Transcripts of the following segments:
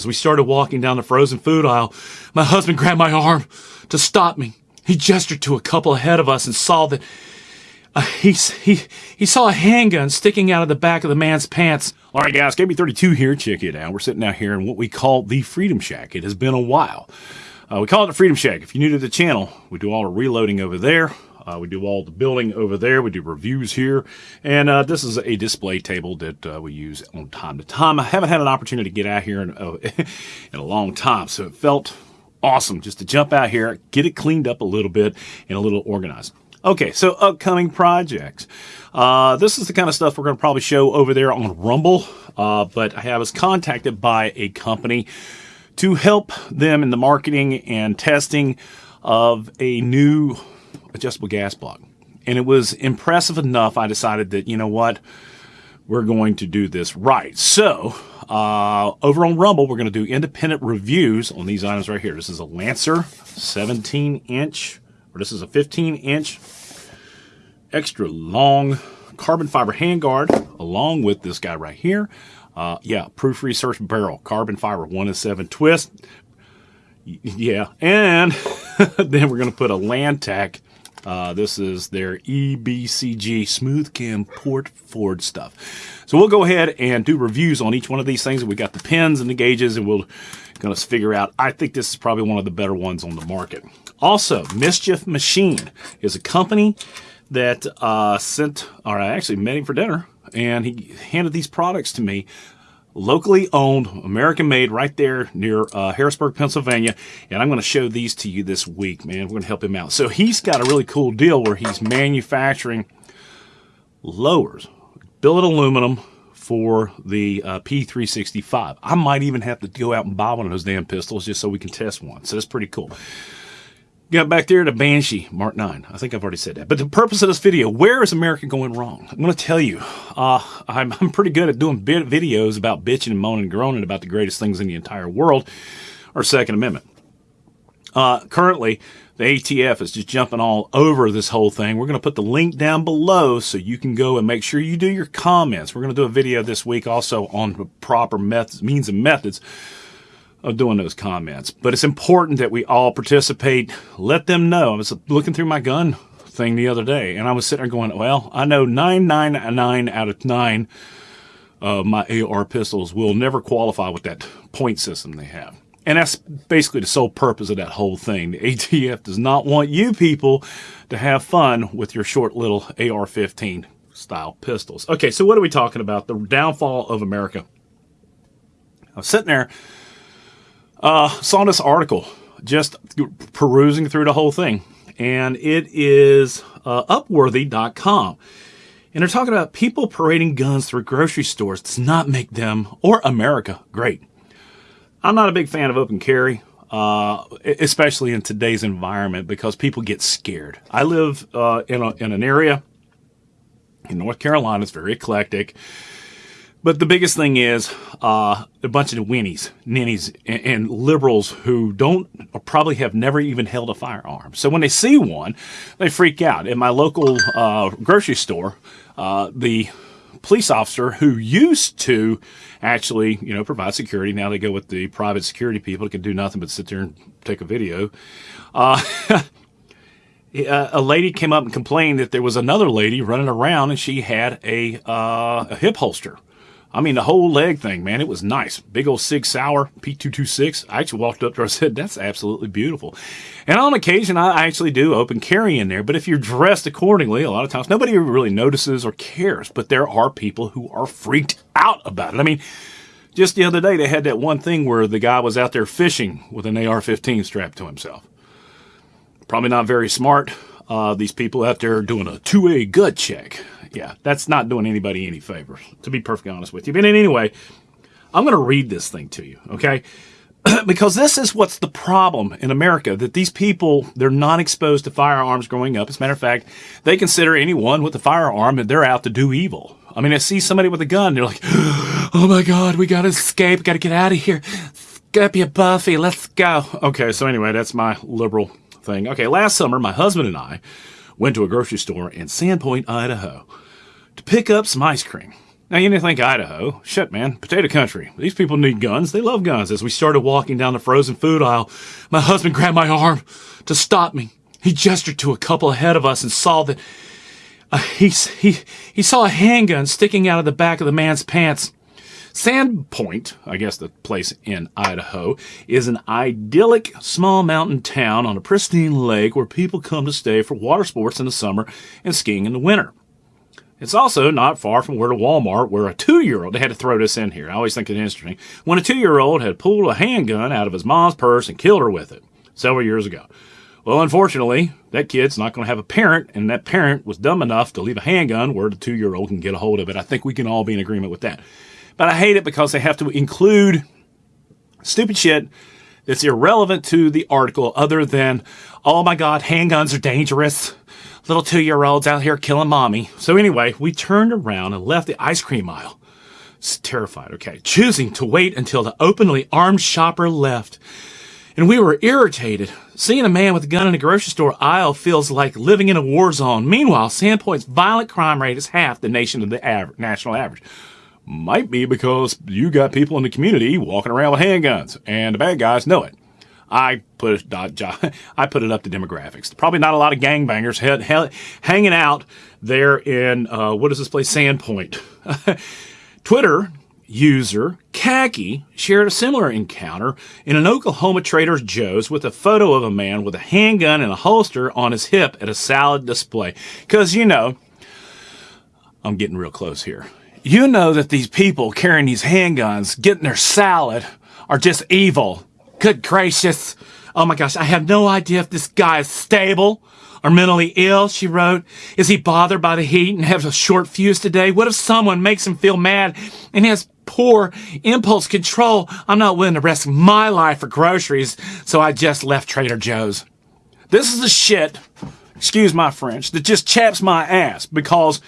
As we started walking down the frozen food aisle, my husband grabbed my arm to stop me. He gestured to a couple ahead of us and saw that uh, he, he, he saw a handgun sticking out of the back of the man's pants. All right, guys, KB32 here. Check it out. We're sitting out here in what we call the Freedom Shack. It has been a while. Uh, we call it the Freedom Shack. If you're new to the channel, we do all our reloading over there. Uh, we do all the building over there. We do reviews here. And uh, this is a display table that uh, we use on time to time. I haven't had an opportunity to get out here in, uh, in a long time, so it felt awesome just to jump out here, get it cleaned up a little bit, and a little organized. Okay, so upcoming projects. Uh, this is the kind of stuff we're going to probably show over there on Rumble, uh, but I was contacted by a company to help them in the marketing and testing of a new adjustable gas block. And it was impressive enough, I decided that, you know what, we're going to do this right. So, uh, over on Rumble, we're going to do independent reviews on these items right here. This is a Lancer 17 inch, or this is a 15 inch extra long carbon fiber handguard, along with this guy right here. Uh, yeah, proof research barrel, carbon fiber, one and seven twist. Yeah, and then we're going to put a Lantac uh, this is their EBCG Smooth Cam Port Ford stuff. So we'll go ahead and do reviews on each one of these things. We got the pins and the gauges, and we'll to figure out. I think this is probably one of the better ones on the market. Also, Mischief Machine is a company that uh, sent, or I actually met him for dinner, and he handed these products to me locally owned, American made, right there near uh, Harrisburg, Pennsylvania. And I'm going to show these to you this week, man. We're going to help him out. So he's got a really cool deal where he's manufacturing lowers, billet aluminum for the uh, P365. I might even have to go out and buy one of those damn pistols just so we can test one. So that's pretty cool. Got back there to Banshee Mark 9. I think I've already said that. But the purpose of this video, where is America going wrong? I'm going to tell you. Uh, I'm, I'm pretty good at doing videos about bitching and moaning and groaning about the greatest things in the entire world, our Second Amendment. Uh, currently, the ATF is just jumping all over this whole thing. We're going to put the link down below so you can go and make sure you do your comments. We're going to do a video this week also on the proper methods, means and methods of doing those comments. But it's important that we all participate. Let them know. I was looking through my gun thing the other day, and I was sitting there going, well, I know 999 out of 9 of my AR pistols will never qualify with that point system they have. And that's basically the sole purpose of that whole thing. The ATF does not want you people to have fun with your short little AR-15 style pistols. Okay, so what are we talking about? The downfall of America. I was sitting there uh, saw this article, just perusing through the whole thing, and it is uh, Upworthy.com. And they're talking about people parading guns through grocery stores does not make them or America great. I'm not a big fan of open carry, uh, especially in today's environment because people get scared. I live uh, in, a, in an area in North Carolina, it's very eclectic. But the biggest thing is uh, a bunch of winnies, ninnies, and, and, liberals who don't or probably have never even held a firearm. So when they see one, they freak out. In my local uh, grocery store, uh, the police officer who used to actually, you know, provide security. Now they go with the private security people that can do nothing but sit there and take a video. Uh, a lady came up and complained that there was another lady running around and she had a, uh, a hip holster I mean, the whole leg thing, man, it was nice. Big old Sig Sauer P226. I actually walked up to her and said, that's absolutely beautiful. And on occasion, I actually do open carry in there. But if you're dressed accordingly, a lot of times nobody really notices or cares. But there are people who are freaked out about it. I mean, just the other day, they had that one thing where the guy was out there fishing with an AR-15 strapped to himself. Probably not very smart. Uh, these people out there doing a 2A gut check yeah, that's not doing anybody any favors, to be perfectly honest with you. But anyway, I'm going to read this thing to you, okay? because this is what's the problem in America, that these people, they're not exposed to firearms growing up. As a matter of fact, they consider anyone with a firearm that they're out to do evil. I mean, I see somebody with a gun, they're like, oh my God, we got to escape, got to get out of here. You Buffy, let's go. Okay, so anyway, that's my liberal thing. Okay, last summer, my husband and I went to a grocery store in Sandpoint, Idaho to pick up some ice cream. Now, you didn't think Idaho. Shit, man. Potato country. These people need guns. They love guns. As we started walking down the frozen food aisle, my husband grabbed my arm to stop me. He gestured to a couple ahead of us and saw that uh, he, he, he saw a handgun sticking out of the back of the man's pants. Sandpoint, I guess the place in Idaho, is an idyllic small mountain town on a pristine lake where people come to stay for water sports in the summer and skiing in the winter. It's also not far from where the Walmart, where a two-year-old, they had to throw this in here. I always think it's interesting. When a two-year-old had pulled a handgun out of his mom's purse and killed her with it several years ago. Well, unfortunately, that kid's not going to have a parent, and that parent was dumb enough to leave a handgun where the two-year-old can get a hold of it. I think we can all be in agreement with that. But I hate it because they have to include stupid shit that's irrelevant to the article other than, oh my God, handguns are dangerous little two year olds out here killing mommy. So anyway, we turned around and left the ice cream aisle. It's terrified, okay, choosing to wait until the openly armed shopper left. And we were irritated. Seeing a man with a gun in a grocery store aisle feels like living in a war zone. Meanwhile, Sandpoint's violent crime rate is half the nation of the national average. Might be because you got people in the community walking around with handguns, and the bad guys know it. I put it, I put it up to demographics. Probably not a lot of gangbangers hanging out there in uh, what is this place, Sandpoint. Twitter user Khaki shared a similar encounter in an Oklahoma Trader Joe's with a photo of a man with a handgun and a holster on his hip at a salad display. Because you know, I'm getting real close here. You know that these people carrying these handguns, getting their salad, are just evil Good gracious. Oh my gosh, I have no idea if this guy is stable or mentally ill, she wrote. Is he bothered by the heat and has a short fuse today? What if someone makes him feel mad and has poor impulse control? I'm not willing to risk my life for groceries, so I just left Trader Joe's. This is the shit, excuse my French, that just chaps my ass because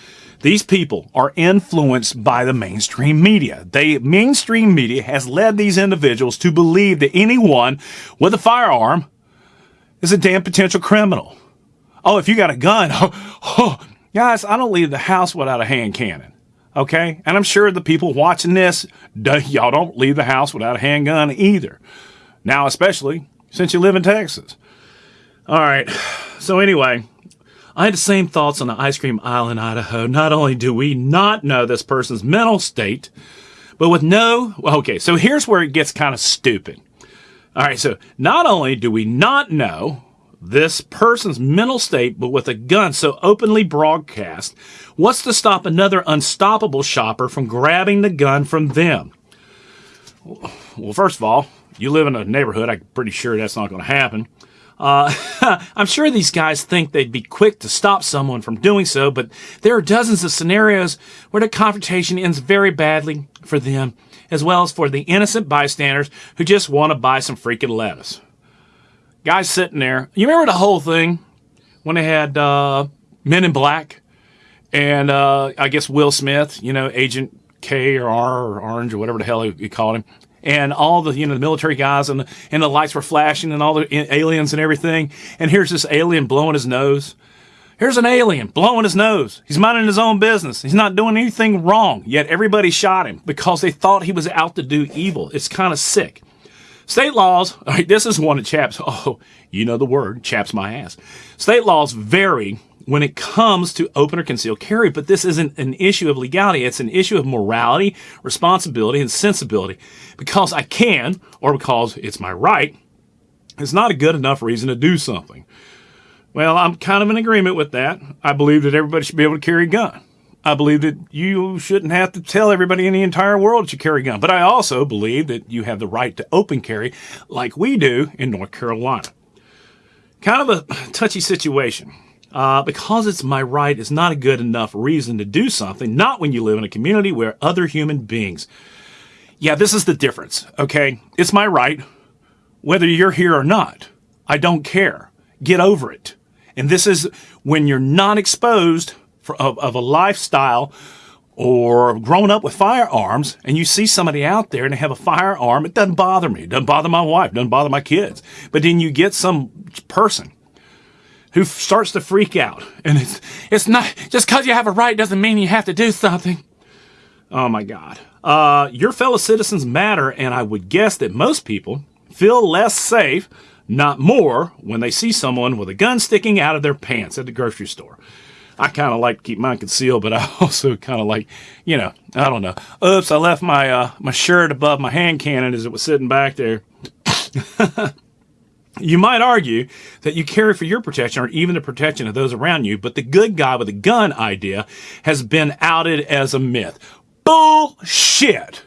these people are influenced by the mainstream media. They mainstream media has led these individuals to believe that anyone with a firearm is a damn potential criminal. Oh, if you got a gun, oh, oh, guys, I don't leave the house without a hand cannon. Okay? And I'm sure the people watching this, y'all don't leave the house without a handgun either. Now, especially since you live in Texas. All right. So anyway, I had the same thoughts on the ice cream aisle in Idaho. Not only do we not know this person's mental state, but with no, okay, so here's where it gets kind of stupid. All right, so not only do we not know this person's mental state, but with a gun so openly broadcast, what's to stop another unstoppable shopper from grabbing the gun from them? Well, first of all, you live in a neighborhood, I'm pretty sure that's not going to happen. Uh, I'm sure these guys think they'd be quick to stop someone from doing so, but there are dozens of scenarios where the confrontation ends very badly for them, as well as for the innocent bystanders who just want to buy some freaking lettuce. Guys sitting there, you remember the whole thing when they had uh, Men in Black and uh, I guess Will Smith, you know, Agent K or R or Orange or whatever the hell he called him and all the you know the military guys and and the lights were flashing and all the aliens and everything. And here's this alien blowing his nose. Here's an alien blowing his nose. He's minding his own business. He's not doing anything wrong. Yet everybody shot him because they thought he was out to do evil. It's kind of sick. State laws, this is one of chaps. Oh, you know the word, chaps my ass. State laws vary when it comes to open or concealed carry, but this isn't an issue of legality. It's an issue of morality, responsibility, and sensibility. Because I can, or because it's my right, it's not a good enough reason to do something. Well, I'm kind of in agreement with that. I believe that everybody should be able to carry a gun. I believe that you shouldn't have to tell everybody in the entire world that you carry a gun. But I also believe that you have the right to open carry like we do in North Carolina. Kind of a touchy situation uh, because it's my right is not a good enough reason to do something, not when you live in a community where other human beings. Yeah, this is the difference, okay? It's my right, whether you're here or not. I don't care. Get over it. And this is when you're not exposed for, of, of a lifestyle or grown up with firearms and you see somebody out there and they have a firearm, it doesn't bother me. It doesn't bother my wife. It doesn't bother my kids. But then you get some person who starts to freak out. And it's, it's not, just because you have a right doesn't mean you have to do something. Oh my God. Uh, your fellow citizens matter, and I would guess that most people feel less safe, not more, when they see someone with a gun sticking out of their pants at the grocery store. I kind of like to keep mine concealed, but I also kind of like, you know, I don't know. Oops, I left my uh, my shirt above my hand cannon as it was sitting back there. you might argue that you carry for your protection or even the protection of those around you, but the good guy with a gun idea has been outed as a myth. Bullshit.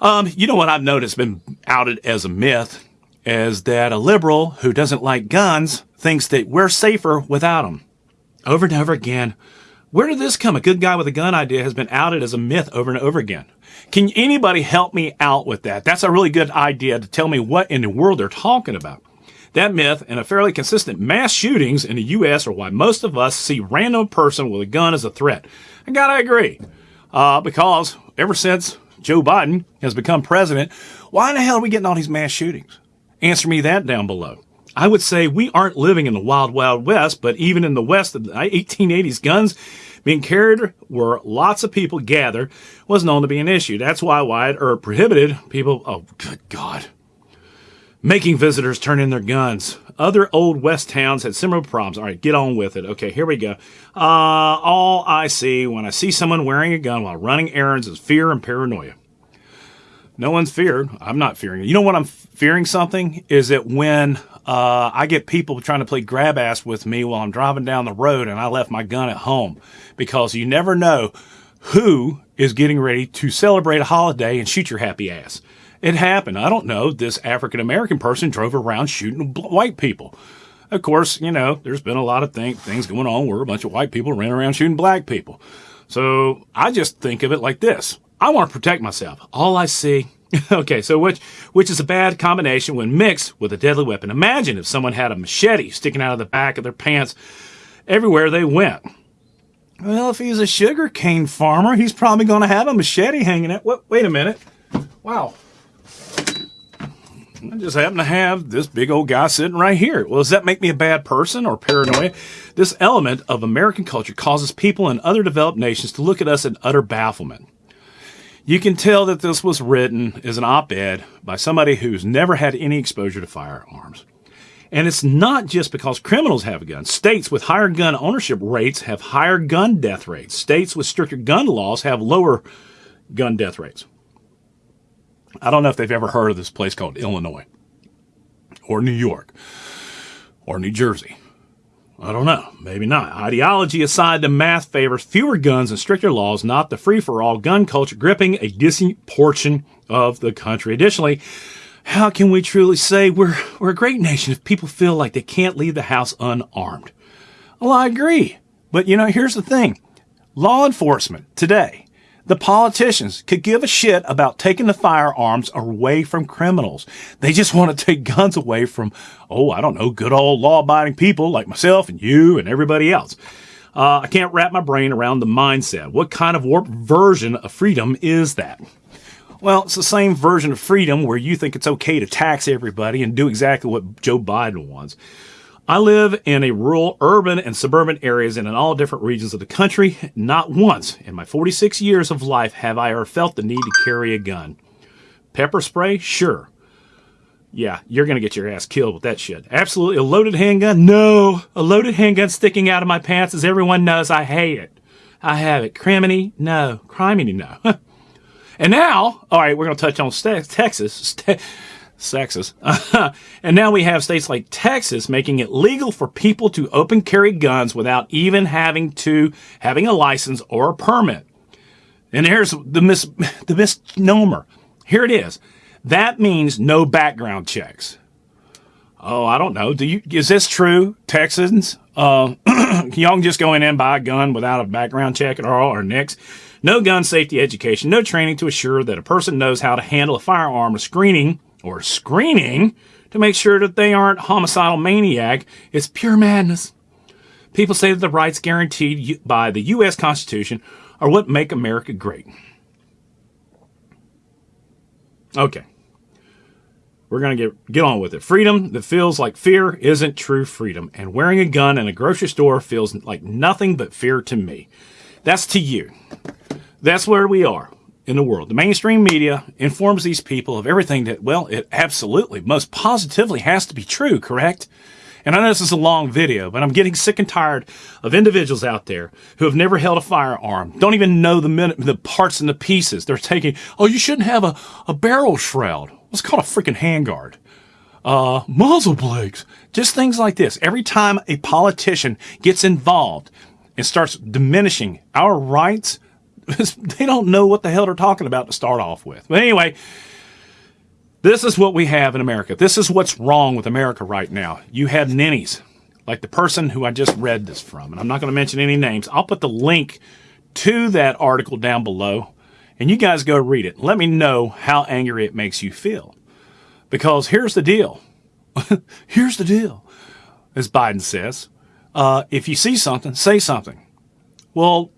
Um, you know what I've noticed been outed as a myth is that a liberal who doesn't like guns thinks that we're safer without them. Over and over again. Where did this come? A good guy with a gun idea has been outed as a myth over and over again. Can anybody help me out with that? That's a really good idea to tell me what in the world they're talking about. That myth and a fairly consistent mass shootings in the U.S. are why most of us see random person with a gun as a threat. I gotta agree. Uh, because ever since Joe Biden has become president, why in the hell are we getting all these mass shootings? Answer me that down below. I would say we aren't living in the wild, wild west, but even in the west of the 1880s, guns being carried where lots of people gather was known to be an issue. That's why Wyatt Earp prohibited people, oh, good God, making visitors turn in their guns. Other old west towns had similar problems. All right, get on with it. Okay, here we go. Uh, all I see when I see someone wearing a gun while running errands is fear and paranoia. No one's feared. I'm not fearing. You know what I'm fearing something is that when uh, I get people trying to play grab ass with me while I'm driving down the road and I left my gun at home because you never know who is getting ready to celebrate a holiday and shoot your happy ass. It happened. I don't know. This African American person drove around shooting white people. Of course, you know, there's been a lot of thing, things going on where a bunch of white people ran around shooting black people. So I just think of it like this. I want to protect myself. All I see okay, so which which is a bad combination when mixed with a deadly weapon. Imagine if someone had a machete sticking out of the back of their pants everywhere they went. Well, if he's a sugar cane farmer, he's probably going to have a machete hanging out. Wait, wait a minute. Wow. I just happen to have this big old guy sitting right here. Well, does that make me a bad person or paranoia? This element of American culture causes people in other developed nations to look at us in utter bafflement. You can tell that this was written as an op ed by somebody who's never had any exposure to firearms. And it's not just because criminals have guns. States with higher gun ownership rates have higher gun death rates. States with stricter gun laws have lower gun death rates. I don't know if they've ever heard of this place called Illinois or New York or New Jersey. I don't know. Maybe not. Ideology aside, the math favors fewer guns and stricter laws, not the free for all gun culture gripping a decent portion of the country. Additionally, how can we truly say we're, we're a great nation if people feel like they can't leave the house unarmed? Well, I agree. But you know, here's the thing. Law enforcement today the politicians could give a shit about taking the firearms away from criminals. They just want to take guns away from, oh, I don't know, good old law abiding people like myself and you and everybody else. Uh, I can't wrap my brain around the mindset. What kind of warped version of freedom is that? Well, it's the same version of freedom where you think it's okay to tax everybody and do exactly what Joe Biden wants. I live in a rural, urban, and suburban areas and in all different regions of the country. Not once in my 46 years of life have I ever felt the need to carry a gun. Pepper spray? Sure. Yeah, you're going to get your ass killed with that shit. Absolutely. A loaded handgun? No. A loaded handgun sticking out of my pants, as everyone knows, I hate it. I have it. Criminy? No. Criminy? No. and now, all right, we're going to touch on Texas sexist. and now we have states like Texas making it legal for people to open carry guns without even having to having a license or a permit. And here's the mis the misnomer. Here it is. That means no background checks. Oh, I don't know. Do you is this true, Texans? Uh, y'all can just go in and buy a gun without a background check at all, or next. No gun safety education, no training to assure that a person knows how to handle a firearm or screening or screening to make sure that they aren't homicidal maniac is pure madness. People say that the rights guaranteed by the U.S. Constitution are what make America great. Okay. We're going to get, get on with it. Freedom that feels like fear isn't true freedom, and wearing a gun in a grocery store feels like nothing but fear to me. That's to you. That's where we are in the world. The mainstream media informs these people of everything that, well, it absolutely, most positively has to be true, correct? And I know this is a long video, but I'm getting sick and tired of individuals out there who have never held a firearm, don't even know the, the parts and the pieces. They're taking, oh, you shouldn't have a, a barrel shroud. It's called a freaking handguard. Uh, muzzle brakes. Just things like this. Every time a politician gets involved and starts diminishing our rights, they don't know what the hell they're talking about to start off with. But anyway, this is what we have in America. This is what's wrong with America right now. You have ninnies, like the person who I just read this from, and I'm not going to mention any names. I'll put the link to that article down below, and you guys go read it. Let me know how angry it makes you feel. Because here's the deal. here's the deal, as Biden says. Uh, if you see something, say something. Well,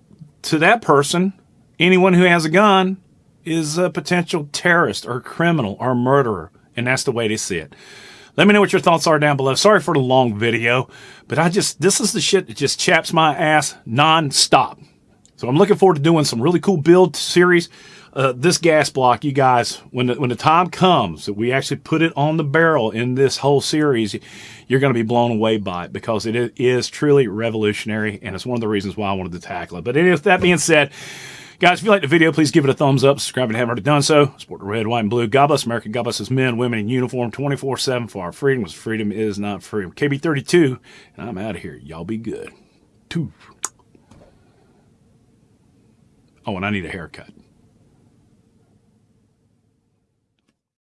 to that person, anyone who has a gun is a potential terrorist or criminal or murderer. And that's the way they see it. Let me know what your thoughts are down below. Sorry for the long video, but I just, this is the shit that just chaps my ass non-stop. So I'm looking forward to doing some really cool build series. Uh, this gas block, you guys, when the, when the time comes that we actually put it on the barrel in this whole series, you're going to be blown away by it because it is truly revolutionary, and it's one of the reasons why I wanted to tackle it. But anyway, with that being said, Guys, if you like the video, please give it a thumbs up. Subscribe if you haven't already done so. Support the red, white, and blue. God bless America. God bless us men, women in uniform 24 7 for our freedom. Because freedom is not freedom. KB32, and I'm out of here. Y'all be good. Two. Oh, and I need a haircut.